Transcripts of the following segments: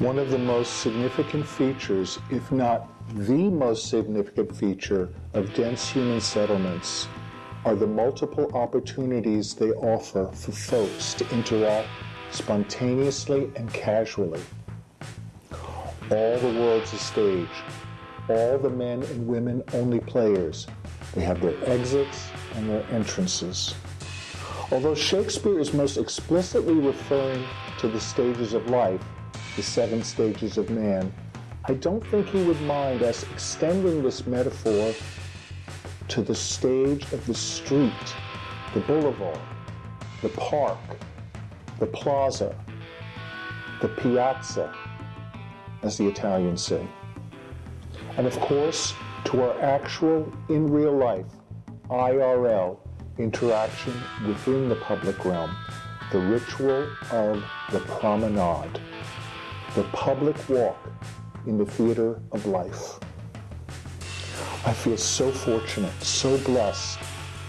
One of the most significant features, if not the most significant feature of dense human settlements are the multiple opportunities they offer for folks to interact spontaneously and casually. All the world's a stage. All the men and women only players. They have their exits and their entrances. Although Shakespeare is most explicitly referring to the stages of life, the seven stages of man, I don't think he would mind us extending this metaphor to the stage of the street, the boulevard, the park, the plaza, the piazza, as the Italians say. And of course, to our actual, in real life, IRL interaction within the public realm, the ritual of the promenade, the public walk in the theater of life. I feel so fortunate, so blessed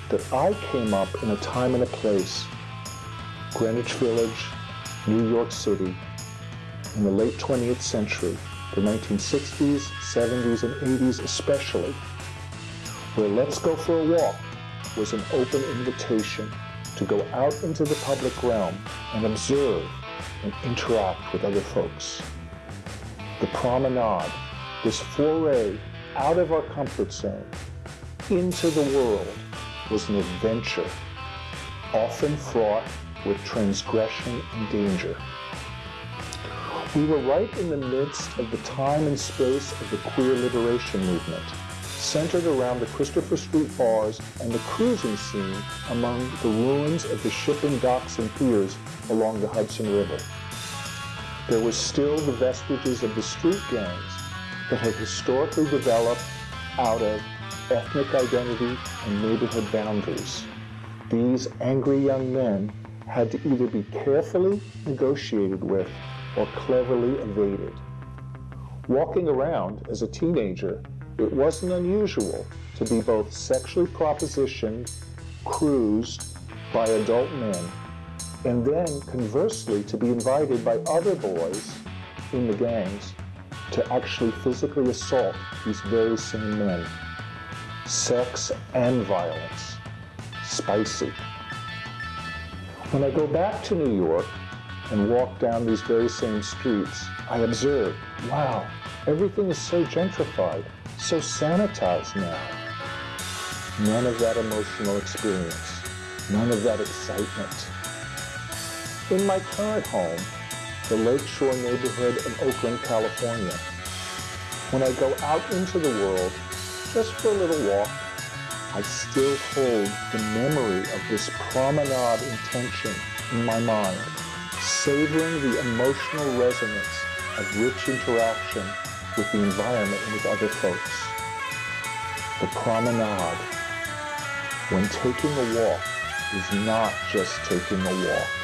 that I came up in a time and a place, Greenwich Village, New York City, in the late 20th century, the 1960s, 70s, and 80s especially, where Let's Go for a Walk was an open invitation to go out into the public realm and observe and interact with other folks. The promenade, this foray out of our comfort zone into the world was an adventure, often fraught with transgression and danger. We were right in the midst of the time and space of the queer liberation movement, centered around the Christopher Street bars and the cruising scene among the ruins of the shipping docks and piers along the Hudson River. There was still the vestiges of the street gangs that had historically developed out of ethnic identity and neighborhood boundaries. These angry young men had to either be carefully negotiated with or cleverly evaded. Walking around as a teenager, it wasn't unusual to be both sexually propositioned, cruised by adult men, and then conversely to be invited by other boys in the gangs to actually physically assault these very same men. Sex and violence. Spicy. When I go back to New York and walk down these very same streets, I observe, wow, everything is so gentrified, so sanitized now. None of that emotional experience, none of that excitement. In my current home, the Lakeshore neighborhood of Oakland, California. When I go out into the world, just for a little walk, I still hold the memory of this promenade intention in my mind, savoring the emotional resonance of rich interaction with the environment and with other folks. The promenade, when taking a walk, is not just taking a walk.